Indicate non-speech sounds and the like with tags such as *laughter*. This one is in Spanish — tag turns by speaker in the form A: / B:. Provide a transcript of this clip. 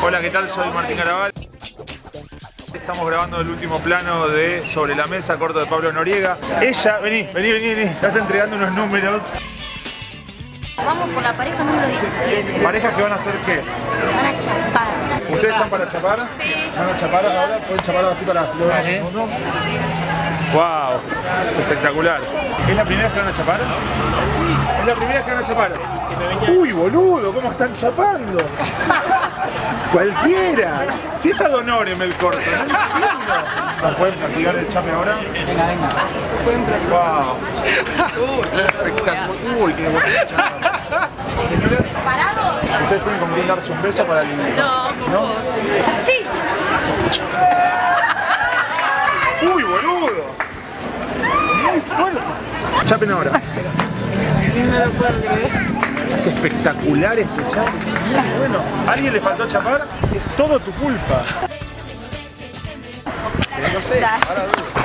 A: Hola, ¿qué tal? Soy Martín Garabal. Estamos grabando el último plano de Sobre la Mesa, corto de Pablo Noriega. Ella, vení, vení, vení, vení. Estás entregando unos números.
B: Vamos por la pareja número 17.
A: ¿Parejas que van a hacer qué?
B: Van a chapar.
A: ¿Ustedes están para chapar? Sí. ¿Van a chapar ahora? ¿Pueden chapar así para si lo en segundo? ¡Wow! Es espectacular. ¿Es la primera vez que van a chapar? Es la primera vez que van a chapar. ¡Uy, boludo! ¿Cómo están chapando? *laughs* ¡Cualquiera! Si es ad honorem el corto, no entiendo. ¿Nos pueden practicar el chape ahora? Venga, venga. ¡Wow! Espectacular. ¡Uy, qué bueno! Señores,
B: ¿Parado?
A: ¿ustedes tienen con quién darse un beso para el...
B: No, vos. Sí.
A: ¡Uy, boludo! Muy fuerte. Chapen ahora. Es espectacular este chape. Bueno, ¿a alguien le faltó chapar? Es todo tu culpa. No sé, ahora dulce.